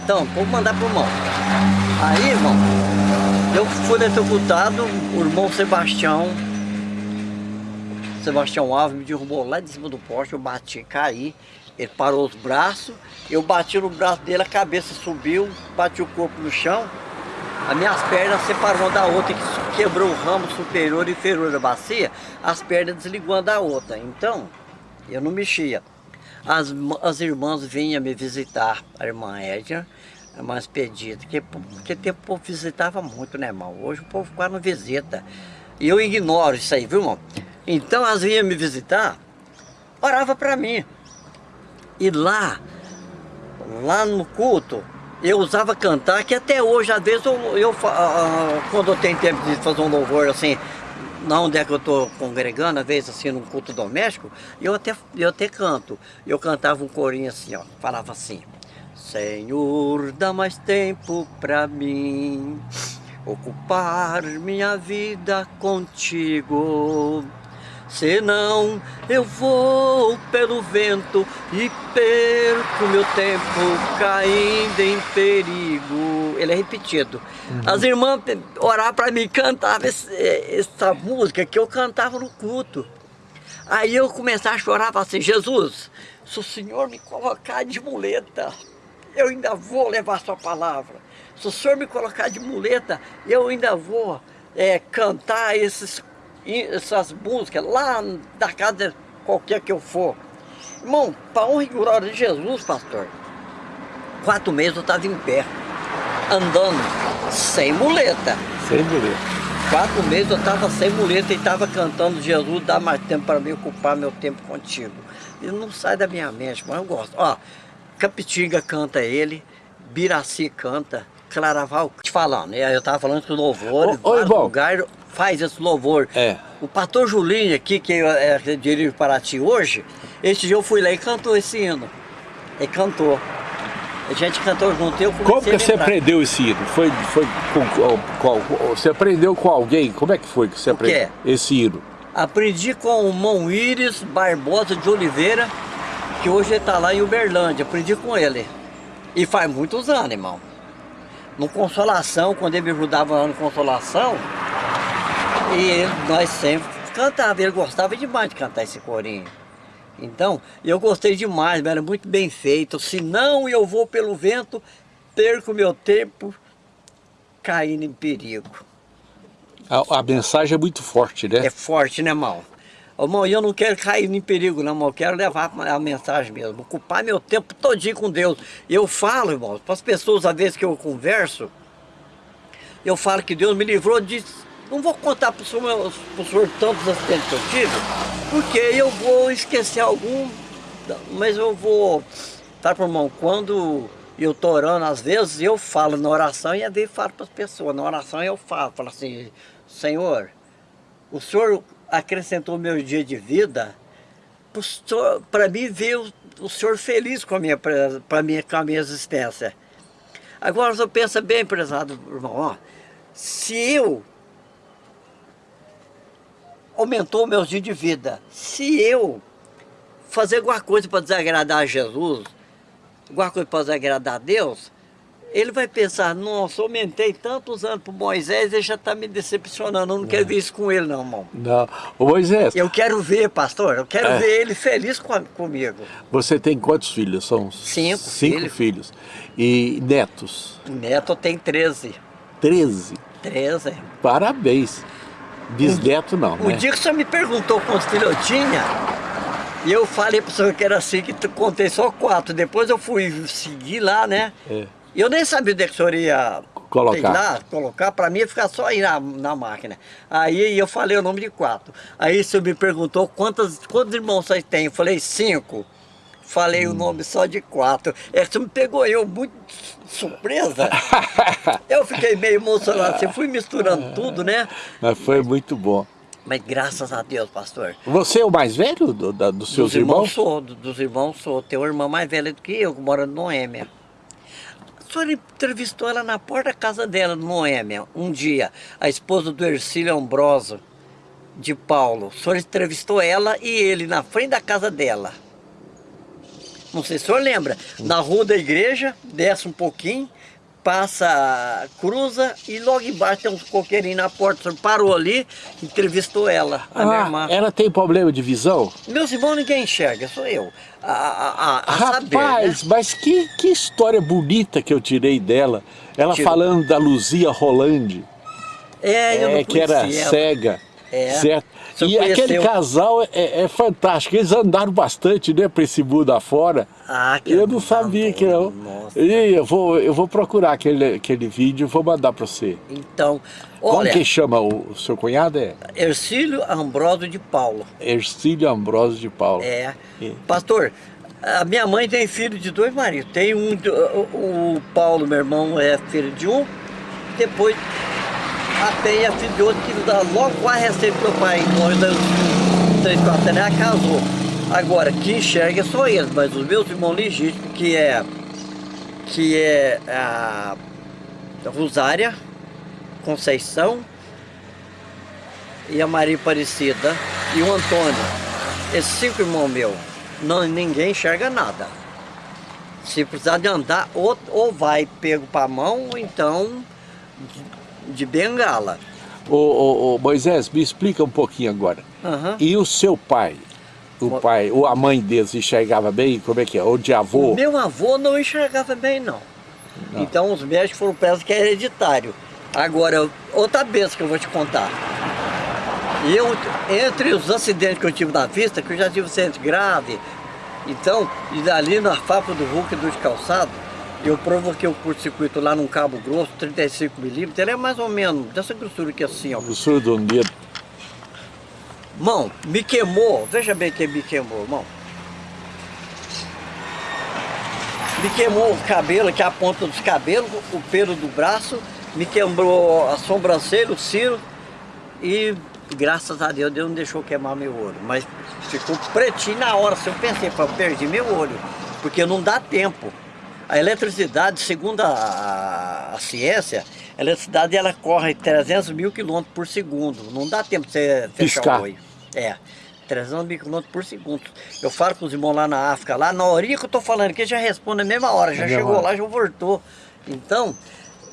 Então, vou mandar pro irmão. Aí, irmão, eu fui eletrocutado, o irmão Sebastião Sebastião Alves me derrubou lá de cima do poste, eu bati, caí. Ele parou os braços, eu bati no braço dele, a cabeça subiu, bati o corpo no chão. As minhas pernas separou uma da outra, que quebrou o ramo superior e inferior da bacia, as pernas desligou da outra. Então, eu não mexia. As, as irmãs vinham me visitar, a irmã Edna, a irmã Expedita, porque, porque tempo o povo visitava muito, né, irmão? Hoje o povo quase não visita. E eu ignoro isso aí, viu, irmão? Então elas vinham me visitar, orava para mim. E lá, lá no culto, eu usava cantar, que até hoje, às vezes, eu, eu uh, quando eu tenho tempo de fazer um louvor assim, na onde é que eu estou congregando, às vezes assim, num culto doméstico, eu até, eu até canto. Eu cantava um corinho assim, ó, falava assim, Senhor, dá mais tempo para mim, ocupar minha vida contigo. Senão eu vou pelo vento e perco meu tempo caindo em perigo. Ele é repetido. Uhum. As irmãs oravam para mim, cantavam essa música que eu cantava no culto. Aí eu começava a chorar, falava assim, Jesus, se o Senhor me colocar de muleta, eu ainda vou levar sua palavra. Se o Senhor me colocar de muleta, eu ainda vou é, cantar esses essas músicas lá da casa qualquer que eu for. Irmão, para honra e glória de Jesus, pastor, quatro meses eu estava em pé, andando, sem muleta. Sem muleta. Quatro meses eu estava sem muleta e estava cantando Jesus, dá mais tempo para mim ocupar meu tempo contigo. Ele não sai da minha mente, mas eu gosto. Ó, Capitinga canta ele, Biraci canta, Claraval, te falando, né? eu estava falando que o louvor, ô, lugares faz esse louvor. É. O pastor Julinho aqui, que é, dirijo para ti hoje, esse dia eu fui lá e cantou esse hino. Ele cantou. A gente cantou junto, eu Como que você aprendeu esse hino? Foi, foi com, com, você aprendeu com alguém? Como é que foi que você aprendeu esse hino? Aprendi com o Mão Íris Barbosa de Oliveira, que hoje ele está lá em Uberlândia. Aprendi com ele. E faz muitos anos, irmão. No Consolação, quando ele me ajudava lá no Consolação, e ele, nós sempre cantávamos, ele gostava demais de cantar esse corinho. Então, eu gostei demais, era muito bem feito. Se não eu vou pelo vento, perco meu tempo caindo em perigo. A, a mensagem é muito forte, né? É forte, né, irmão? Irmão, eu não quero cair em perigo, não, irmão. Eu quero levar a mensagem mesmo. Ocupar meu tempo todinho com Deus. Eu falo, irmão, para as pessoas, às vezes que eu converso, eu falo que Deus me livrou de não vou contar para o senhor, senhor tantos acidentes que eu tive, porque eu vou esquecer algum, mas eu vou, tá, irmão, quando eu estou orando, às vezes eu falo na oração e às vezes falo para as pessoas, na oração eu falo, falo assim, Senhor, o Senhor acrescentou meu dia de vida para mim ver o, o, Senhor feliz com a minha, pra minha, com a minha existência. Agora, você pensa bem, prezado irmão, ó, se eu aumentou meus dias de vida. Se eu fazer alguma coisa para desagradar a Jesus, alguma coisa para desagradar a Deus, ele vai pensar, nossa, eu aumentei tantos anos para Moisés, ele já está me decepcionando, eu não é. quero ver isso com ele não, irmão. Não, Ô, Moisés... Eu quero ver, pastor, eu quero é. ver ele feliz com, comigo. Você tem quantos filhos? São cinco, cinco filhos. filhos. E netos? Neto tem 13. 13? 13. Parabéns. Bisneto não, O né? dia que o senhor me perguntou quantos filhos eu tinha, e eu falei pro senhor que era assim, que contei só quatro. Depois eu fui seguir lá, né? É. Eu nem sabia onde é que o senhor ia colocar, lá, colocar para mim ia ficar só aí na, na máquina. Aí eu falei o nome de quatro. Aí o senhor me perguntou quantos, quantos irmãos vocês têm? Eu falei cinco. Falei hum. o nome só de quatro. É, você me pegou eu muito surpresa. eu fiquei meio emocionado. Você fui misturando tudo, né? Mas foi muito bom. Mas graças a Deus, pastor. Você é o mais velho do, da, dos seus dos irmãos? irmãos? Sou, dos irmãos sou. Tem uma irmã mais velha do que eu, que mora no Noêmia. Senhor entrevistou ela na porta da casa dela, no Noêmia, um dia. A esposa do Ercílio Ambroso, de Paulo. O senhor entrevistou ela e ele na frente da casa dela. Não sei se o senhor lembra. Na rua da igreja, desce um pouquinho, passa, cruza e logo embaixo tem uns coqueirinhos na porta. O senhor parou ali, entrevistou ela, a ah, minha irmã. Ela tem problema de visão? Meus irmãos ninguém enxerga, sou eu. A, a, a, a Rapaz, saber, né? mas que, que história bonita que eu tirei dela. Ela Tirou. falando da Luzia Rolande. É, eu não É, que era ela. cega. É. Certo? E aquele casal é, é fantástico. Eles andaram bastante, né, para esse mundo afora. Ah, que Eu não sabia que não. Nossa. E eu vou, eu vou procurar aquele, aquele vídeo e vou mandar para você. Então, Como olha, que chama o, o seu cunhado? É Ercílio Ambrósio de Paulo. Ercílio Ambrosio de Paula. É. E- Pastor, a minha mãe tem filho de dois maridos. Tem um, o Paulo, meu irmão, é filho de um. Depois a Penha é filho de outro que logo quase recebe meu pai. Morreu da três, quatro anos, ela casou. Agora, quem enxerga são eles, mas os meus irmãos legítimos, que é, que é a Rosária, Conceição e a Maria Aparecida e o Antônio. Esses cinco irmãos meus, não, ninguém enxerga nada. Se precisar de andar, ou, ou vai pego para a mão, ou então de, bengala. Ô, ô, ô, Moisés, me explica um pouquinho agora. Aham. E o seu pai? O O- pai, ou a mãe deles enxergava bem? Como é que é? Ou de avô? Meu avô não enxergava bem, não. Não. Então os médicos foram presos que é hereditário. Agora, outra vez que eu vou te contar. Eu, entre os acidentes que eu tive na vista, que eu já tive um acidente grave, então, e ali na fábrica do Hulk dos calçados, eu provoquei o curto-circuito lá num cabo grosso, 35 milímetros, ele é mais ou menos dessa grossura aqui assim, ó. Surdo do dedo. Mão, me queimou, veja bem quem me queimou, irmão. Me queimou o cabelo, aqui a ponta dos cabelos, o pelo do braço, me queimou a sobrancelha, o ciro e graças a Deus Deus não deixou queimar meu olho. Mas ficou pretinho na hora, se eu pensei, eu perdi meu olho, porque não dá tempo. A eletricidade, segundo a, a- ciência, a eletricidade ela corre 300 mil quilômetros por segundo. Não dá tempo de você fechar o olho. É, 300 mil quilômetros por segundo. Eu falo com os irmãos lá na África, lá na horinha que eu tô falando aqui, já responde na mesma hora, já mesma chegou hora. lá, já voltou. Então,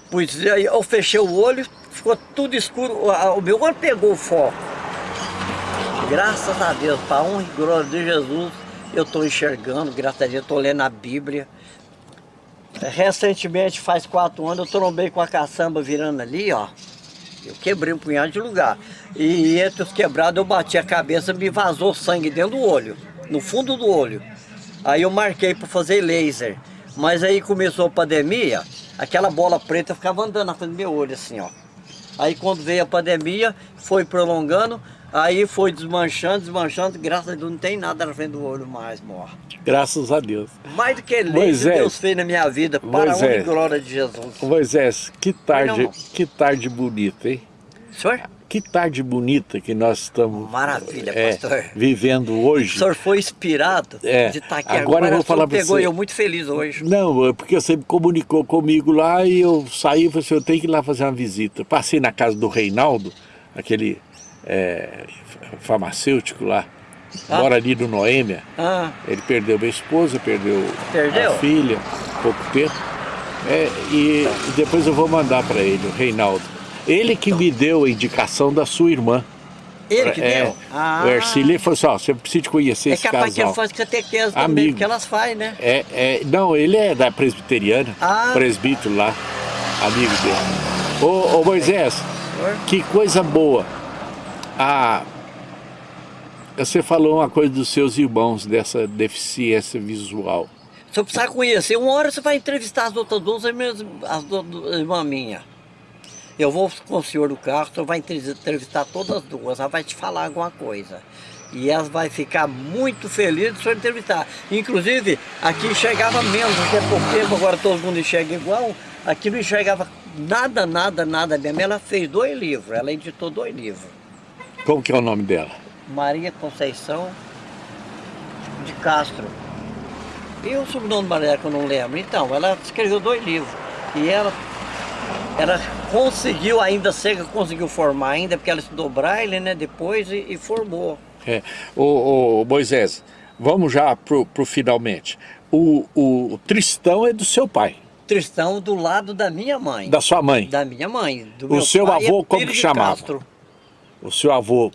pois eu fechei o olho, ficou tudo escuro, o meu olho pegou o foco. Graças a Deus, para honra e glória de Jesus, eu estou enxergando, graças a Deus, estou lendo a Bíblia. Recentemente, faz quatro anos, eu trombei com a caçamba virando ali, ó. Eu quebrei um punhado de lugar. E entre os quebrados eu bati a cabeça, me vazou sangue dentro do olho, no fundo do olho. Aí eu marquei para fazer laser. Mas aí começou a pandemia, aquela bola preta ficava andando na frente do meu olho assim, ó. Aí quando veio a pandemia, foi prolongando, aí foi desmanchando, desmanchando, graças a Deus não tem nada na frente do olho mais, morre. Graças a Deus. Mais do que laser Moisés. Deus fez na minha vida, para a honra e Moisés. glória de Jesus. Moisés, que tarde, não. que tarde bonita, hein? Senhor? Que tarde bonita que nós estamos Maravilha, é, pastor. vivendo O hoje. senhor foi inspirado É, de estar aqui agora eu vou o falar pra pegou você. eu muito feliz hoje. Não, é porque você comunicou comigo lá e eu saí e falei assim, eu tenho que ir lá fazer uma visita. Passei na casa do Reinaldo, aquele é, farmacêutico lá, Ah. mora ali no Noêmia. Ah, Ele perdeu minha esposa, perdeu, Perdeu? a filha, pouco tempo. É, e, depois eu vou mandar para ele, o Reinaldo. Ele que me deu a indicação da sua irmã. ele que é, deu? Ah, O Ercílio falou assim, ó, você precisa conhecer é esse capaz que ele casal. faz catequese também, Amigo. porque elas fazem, né? É, é, não, ele é da presbiteriana, Ah. presbítero lá, amigo dele. Ô, ô Moisés, que coisa boa. Ah, você falou uma coisa dos seus irmãos, dessa deficiência visual. Se eu precisar conhecer, uma hora você vai entrevistar as outras duas as duas irmãs minhas. Eu vou com o senhor do carro, senhor vai entrevistar todas as duas, ela vai te falar alguma coisa. E elas vai ficar muito felizes de senhor entrevistar. Inclusive, aqui enxergava menos, até porque agora todo mundo enxerga igual. Aqui não enxergava nada, nada, nada mesmo. Ela fez dois livros, ela editou dois livros. Como que é o nome dela? Maria Conceição de Castro. E o sobrenome Maria que eu não lembro. Então, ela escreveu dois livros. E ela, ela conseguiu ainda, cega, conseguiu formar ainda, porque ela estudou braille, né, depois e, e formou. É. Ô, ô, Moisés, vamos já pro, pro finalmente. O, o Tristão é do seu pai. Tristão do lado da minha mãe. Da sua mãe? Da minha mãe. o seu avô, é como que chamava? Castro. O seu avô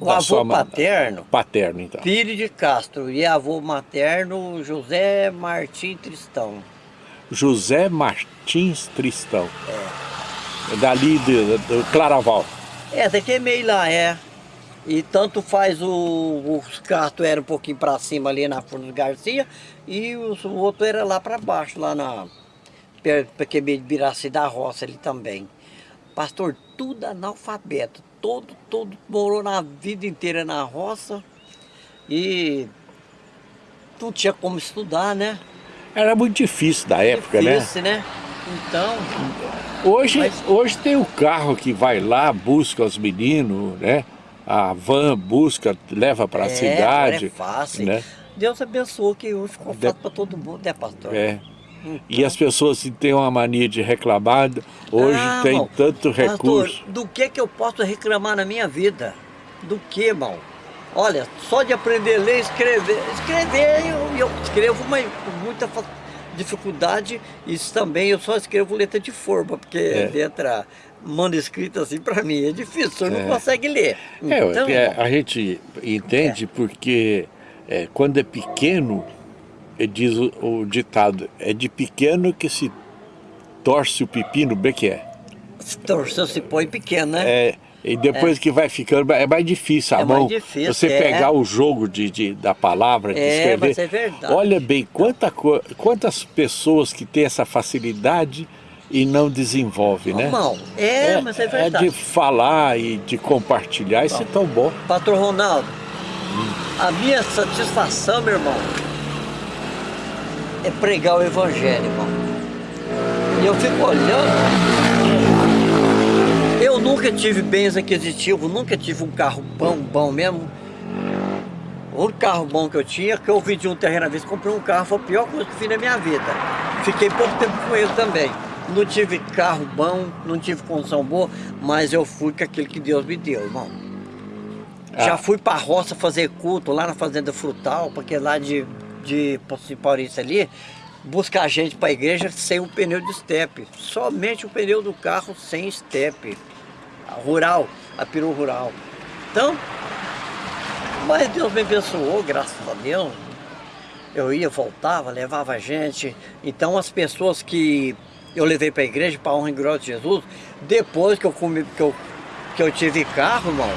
o avô paterno? Paterno, então. Pires de Castro. E avô materno, José Martins Tristão. José Martins Tristão. É. Dali do, Claraval. É, daqui é meio lá, é. E tanto faz o, os Castro era um pouquinho para cima ali na Furnas Garcia e o, o outro era lá para baixo, lá na perto de Biraci da Roça ali também. Pastor, tudo analfabeto, todo, todo morou na vida inteira na roça e não tinha como estudar, né? Era muito difícil da época, né? difícil, né? Então... Hoje, mas... hoje tem o carro que vai lá, busca os meninos, né? a van busca, leva para a é, cidade. É fácil. Né? Deus abençoe que hoje ficou fácil para todo mundo, né, pastor? É. E as pessoas que têm uma mania de reclamar, hoje ah, tem irmão, tanto recurso. Pastor, do que que eu posso reclamar na minha vida? Do que, irmão? Olha, só de aprender a ler e escrever. Escrever, eu, eu escrevo mas com muita dificuldade. Isso também, eu só escrevo letra de forma, porque é. letra manuscrito assim para mim é difícil, é. não consegue ler. É, então, é, a gente entende é. porque é, quando é pequeno, diz o, o, ditado, é de pequeno que se torce o pepino, bem que é. Se torceu, se põe pequeno, né? É, e depois é. que vai ficando, é mais difícil a é mão. Difícil, você é. pegar o jogo de, de, da palavra, de é, escrever. Mas é verdade. Olha bem, quanta, quantas pessoas que têm essa facilidade e não desenvolve, né? Não, é, é, mas é verdade. É de falar e de compartilhar, isso é tão bom. Patrão Ronaldo, hum. a minha satisfação, meu irmão, é pregar o evangelho, irmão. E eu fico olhando, eu nunca tive bens aquisitivos, nunca tive um carro bom, bom mesmo. O único carro bom que eu tinha, que eu vendi um terreno à vez, comprei um carro, foi a pior coisa que fiz na minha vida. Fiquei pouco tempo com ele também. Não tive carro bom, não tive condição boa, mas eu fui com aquilo que Deus me deu, irmão. Ah. Já fui pra roça fazer culto lá na Fazenda Frutal, porque lá de, de Paulista ali, buscar gente para a igreja sem o pneu de estepe. Somente o pneu do carro sem estepe. Rural, a peru rural. Então, mas Deus me abençoou, graças a Deus. Eu ia, voltava, levava gente. Então as pessoas que eu levei para a igreja, para a honra e glória de Jesus. Depois que eu, comi, que eu, que eu tive carro, irmão,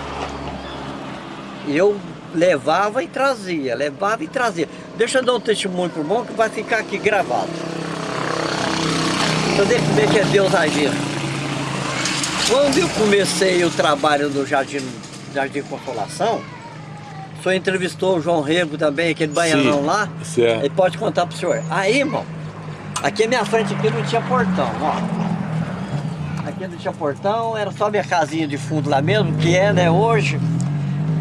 eu levava e trazia, levava e trazia. Deixa eu dar um testemunho pro irmão que vai ficar aqui gravado. Deixa eu como é é Deus agindo. Quando eu comecei o trabalho no Jardim, Jardim Consolação, o senhor entrevistou o João Rego também, aquele baianão Sim, lá. Certo. Ele pode contar pro senhor. Aí, irmão, Aqui a minha frente aqui não tinha portão, ó. Aqui não tinha portão, era só minha casinha de fundo lá mesmo, que é, né, hoje.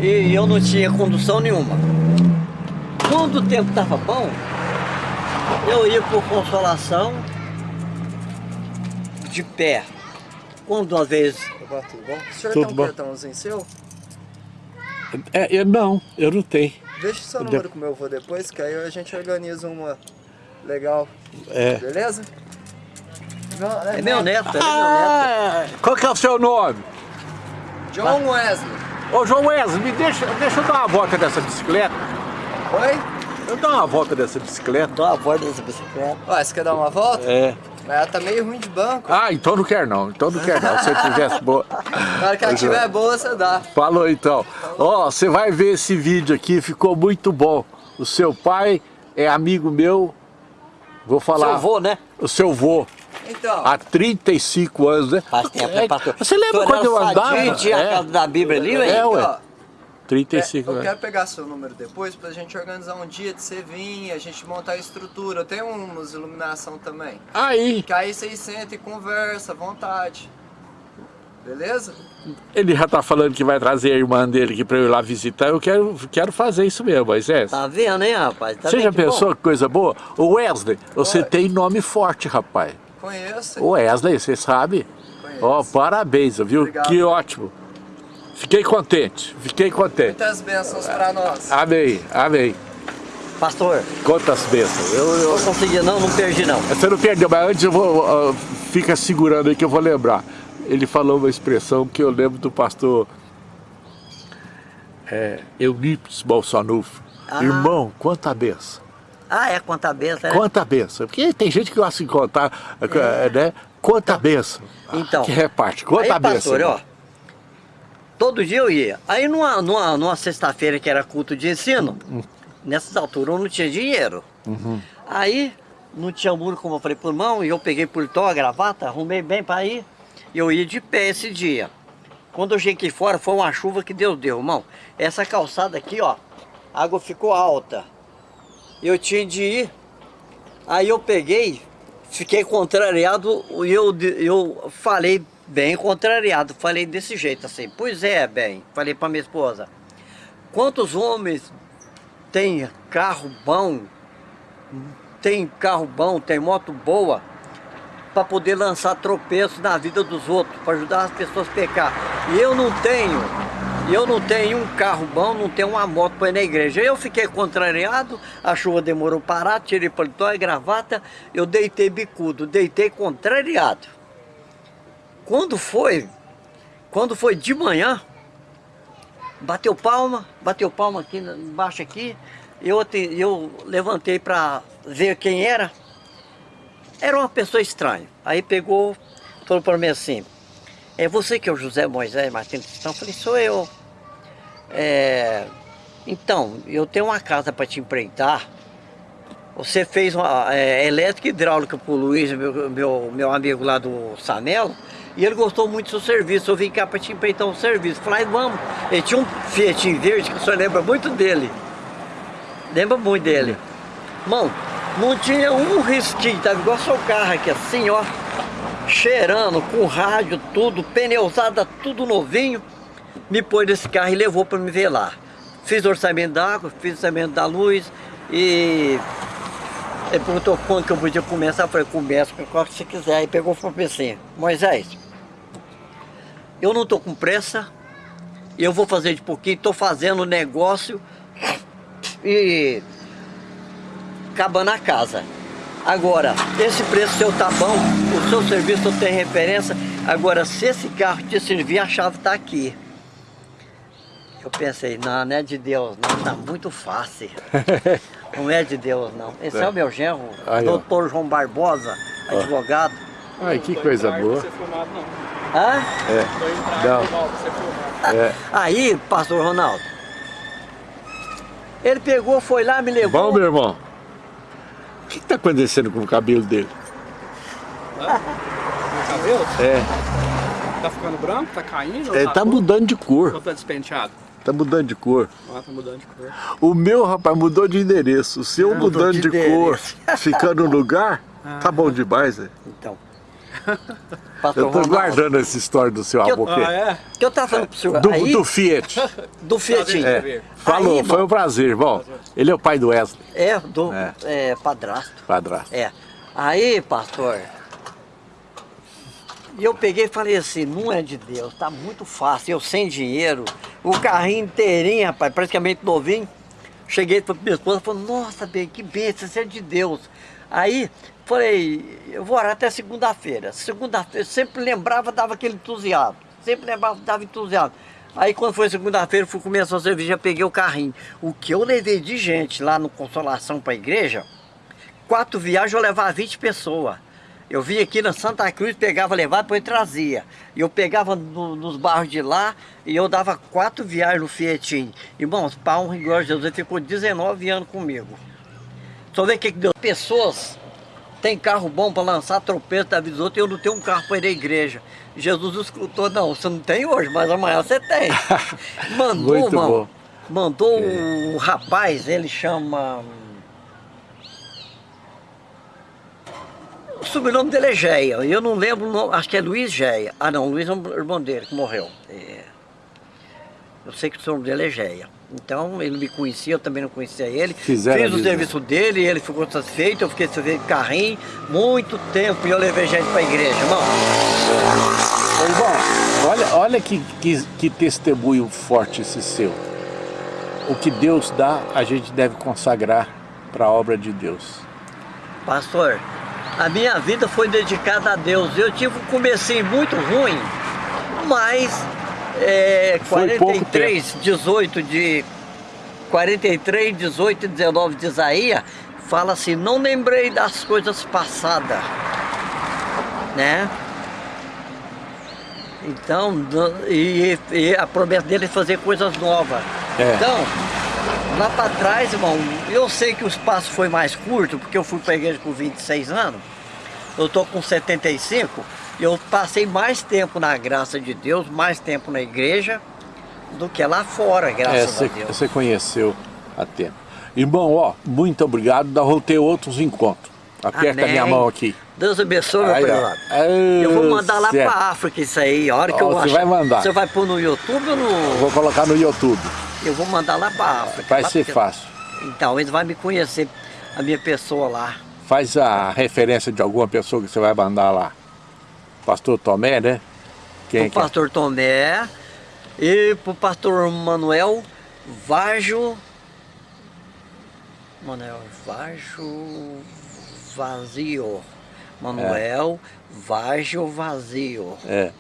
E eu não tinha condução nenhuma. Quando o tempo tava bom, eu ia por consolação de pé. Quando às vezes... Tudo bom? O senhor tudo tem um bom. cartãozinho seu? É, eu não, eu não tenho. Deixa o seu número com o meu avô depois, que aí a gente organiza uma Legal. É. Beleza? é, é meu neto, é meu ah, neto. Qual que é o seu nome? John Wesley. Ô João Wesley, me deixa, deixa eu dar uma volta dessa bicicleta. Oi? Eu dar uma volta dessa bicicleta. Dá uma volta dessa bicicleta. Ué, você quer dar uma volta? É. Mas ela tá meio ruim de banco. Ah, então não quer não, então não quer não. Se você tivesse boa. Na hora que ela tiver boa, você dá. Falou então. Ó, oh, você vai ver esse vídeo aqui, ficou muito bom. O seu pai é amigo meu Vou falar. Seu vô, né? O seu vô. Então. Há 35 anos, né? Faz tempo, é, pastor. Você lembra quando eu andava? Tinha é. a casa da Bíblia ali, velho? É, ué. 35 é, Eu quero pegar seu número depois pra gente organizar um dia de você vir, a gente montar a estrutura. Eu tenho umas iluminação também. Aí. Que aí vocês sentam e conversa à vontade. Beleza? Ele já tá falando que vai trazer a irmã dele aqui pra eu ir lá visitar, eu quero, quero fazer isso mesmo, Moisés. Tá vendo, hein, rapaz? Tá você já pensou bom? que coisa boa? O Wesley, você tem nome forte, rapaz. Conheço. O Wesley, você sabe? Conheço. Ó, oh, parabéns, viu? Obrigado. Que ótimo. Fiquei contente, fiquei contente. Muitas bênçãos pra nós. Amém, amém. Pastor. Quantas bênçãos? Eu, eu... não consegui não, não perdi não. Você não perdeu, mas antes eu vou... Uh, fica segurando aí que eu vou lembrar. Ele falou uma expressão que eu lembro do pastor é, Eunípides Bolsonufo. Ah. Irmão, quanta benção. Ah, é, quanta benção, é? Quanta benção. Porque tem gente que gosta de contar, é. né? Quanta então, benção. Então. Que reparte, quanta aí, benção. Pastor, ó, todo dia eu ia. Aí numa, numa, numa sexta-feira que era culto de ensino, hum. nessas alturas eu não tinha dinheiro. Uhum. Aí não tinha muro, como eu falei, por mão, e eu peguei pulitó, a gravata, arrumei bem para ir. E eu ia de pé esse dia. Quando eu cheguei fora, foi uma chuva que Deus deu, irmão. Essa calçada aqui, ó, a água ficou alta. Eu tinha de ir. Aí eu peguei, fiquei contrariado e eu, eu falei bem contrariado. Falei desse jeito assim, pois é, bem. Falei para minha esposa, quantos homens têm carro bom, tem carro bom, tem moto boa, para poder lançar tropeços na vida dos outros, para ajudar as pessoas a pecar. E eu não tenho, eu não tenho um carro bom, não tenho uma moto para ir na igreja. Eu fiquei contrariado, a chuva demorou parar, tirei paletó e gravata, eu deitei bicudo, deitei contrariado. Quando foi, quando foi de manhã, bateu palma, bateu palma aqui embaixo aqui, eu, eu levantei para ver quem era, era uma pessoa estranha. Aí pegou, falou para mim assim, é você que é o José Moisés Martins Cristão? Eu falei, sou eu. É, então, eu tenho uma casa para te empreitar. Você fez uma é, elétrica e hidráulica para o Luiz, meu, meu, meu amigo lá do Sanelo, e ele gostou muito do seu serviço. Eu vim cá para te empreitar um serviço. Falei, vamos. Ele tinha um Fiat verde que o senhor lembra muito dele. Lembra muito dele. Mão, não tinha um risquinho, tava igual seu carro aqui, assim, ó. Cheirando, com rádio, tudo, pneusada, tudo novinho. Me pôs nesse carro e levou para me ver lá. Fiz orçamento da água, fiz orçamento da luz e... Ele perguntou quando que eu podia começar, eu falei, começa com qual que você quiser. Aí pegou e falou assim, Moisés, eu não tô com pressa, eu vou fazer de pouquinho, tô fazendo negócio e acabando a casa. Agora, esse preço seu tá bom, o seu serviço tem referência. Agora, se esse carro te servir, a chave tá aqui. Eu pensei, não, não é de Deus, não, tá muito fácil. não é de Deus, não. Esse é, é o meu genro, Aí, doutor ó. João Barbosa, advogado. Ai, que coisa boa. Hã? É. Não. É. Aí, pastor Ronaldo, ele pegou, foi lá, me levou. Bom, meu irmão. O que está acontecendo com o cabelo dele? Ah, o cabelo? É. Tá ficando branco? Tá caindo? É, tá, tá mudando de cor. Ou tá despenteado? Tá mudando de cor. Ah, tá mudando de cor. O meu, rapaz, mudou de endereço. O seu mudando de, de cor, ficando no lugar, ah. tá bom demais, né? Então. eu tô guardando essa história do seu avô. Ah, é? Que eu tava falando pro senhor. Do, aí, do Fiat. Do Fiat. É. Falou, aí, foi um prazer. Bom, ele é o pai do Wesley. É, do é. É, padrasto. Padrasto. É. Aí, pastor, e eu peguei e falei assim, não é de Deus, tá muito fácil, eu sem dinheiro, o carrinho inteirinho, rapaz, praticamente novinho. Cheguei para minha esposa e falei, nossa, bem, que bênção, isso é de Deus. Aí falei, eu vou orar até segunda-feira. Segunda-feira, sempre lembrava, dava aquele entusiasmo. Sempre lembrava, dava entusiasmo. Aí quando foi segunda-feira, fui a cerveja, peguei o carrinho. O que eu levei de gente lá no Consolação para a igreja, quatro viagens eu levava 20 pessoas. Eu vinha aqui na Santa Cruz, pegava, levava, depois trazia. E eu pegava no, nos barros de lá e eu dava quatro viagens no Fietinho. Irmãos, para um rigor de Deus, ele ficou 19 anos comigo. Só vê o que deu. Pessoas têm carro bom para lançar tropeço da vida dos outros e eu não tenho um carro para ir à igreja. Jesus escutou, não, você não tem hoje, mas amanhã você tem. Mandou, Muito irmão, bom. mandou é. o rapaz, ele chama... O sobrenome dele é Geia, eu não lembro, acho que é Luiz Geia. Ah não, Luiz é o irmão dele que morreu. É. Eu sei que o sobrenome dele é Geia. Então ele me conhecia, eu também não conhecia ele. Fizeram Fiz o serviço dele, ele ficou satisfeito, eu fiquei satisfeito carrinho, muito tempo e eu levei gente para a igreja, irmão. Irmão, olha, olha que, que, que testemunho forte esse seu. O que Deus dá, a gente deve consagrar para a obra de Deus? Pastor, a minha vida foi dedicada a Deus. Eu tive um comecinho muito ruim, mas é, Foi pouco 43, 18 de 43, 18 e 19 de Isaías fala assim, não lembrei das coisas passadas, né? Então, e, e a promessa dele é fazer coisas novas. É. Então, lá para trás, irmão, eu sei que o espaço foi mais curto, porque eu fui para a igreja com 26 anos, eu tô com 75, e eu passei mais tempo na graça de Deus, mais tempo na igreja, do que lá fora, É, graças você, a Deus. você conheceu a tempo. Irmão, ó, muito obrigado. Nós vamos ter outros encontros. Aperta a minha Amém. mão aqui. Deus abençoe, meu. Aí, Eu vou mandar lá para África isso aí, a hora que Ó, eu você achar. vai mandar. Você vai pôr no YouTube ou no... Vou colocar no YouTube. Eu vou mandar lá para África. Vai ser porque- fácil. Então, eles vão me conhecer, a minha pessoa lá. Faz a referência de alguma pessoa que você vai mandar lá. Pastor Tomé, né? Quem pro é? pastor Tomé e pro pastor Manuel Vajo. Manuel Vajo Vazio. Manuel Vajo Vazio. É.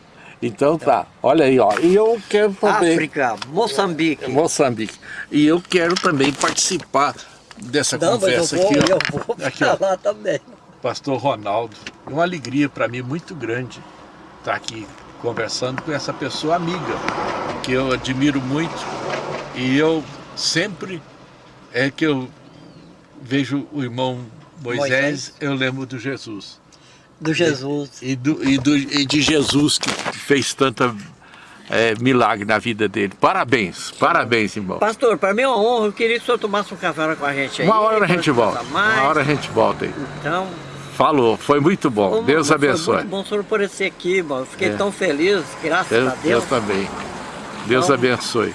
Então tá. Olha aí, ó. E eu quero também... África, Moçambique. Moçambique. E eu quero também participar dessa Não, mas eu conversa vou, aqui. ó. eu vou Aqui, ó. falar também. Pastor Ronaldo. É uma alegria para mim muito grande estar aqui conversando com essa pessoa amiga que eu admiro muito e eu sempre é que eu vejo o irmão Moisés, Moisés. eu lembro do Jesus Do Jesus. e, do, e, do, e de Jesus que fez tanta é, milagre na vida dele. Parabéns, parabéns, irmão. Pastor, para mim é uma honra. Eu queria que o senhor tomasse um café com a gente aí. Uma hora a gente volta. mais. Uma hora a gente volta aí. Então, Falou, foi muito bom. Ô, Deus mano, Foi abençoe. muito bom o senhor aparecer aqui, mano. Eu Fiquei É. tão feliz, graças Deus, a Deus Deus. também. Deus Então- abençoe.